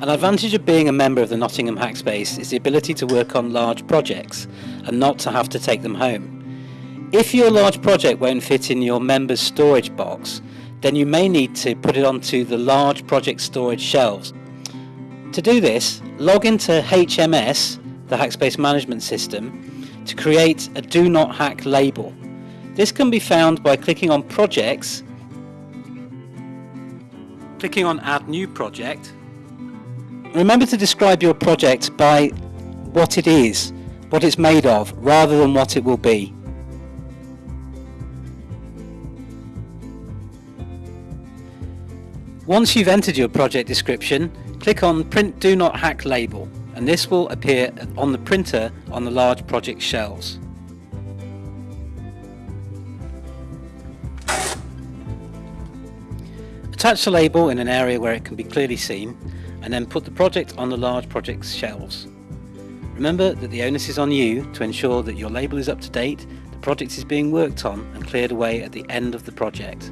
An advantage of being a member of the Nottingham Hackspace is the ability to work on large projects and not to have to take them home. If your large project won't fit in your member's storage box, then you may need to put it onto the large project storage shelves. To do this, log into HMS, the Hackspace Management System, to create a Do Not Hack label. This can be found by clicking on Projects, clicking on Add New Project. Remember to describe your project by what it is, what it's made of, rather than what it will be. Once you've entered your project description, click on Print Do Not Hack label and this will appear on the printer on the large project shelves. Attach the label in an area where it can be clearly seen and then put the project on the large project shelves. Remember that the onus is on you to ensure that your label is up to date, the project is being worked on and cleared away at the end of the project.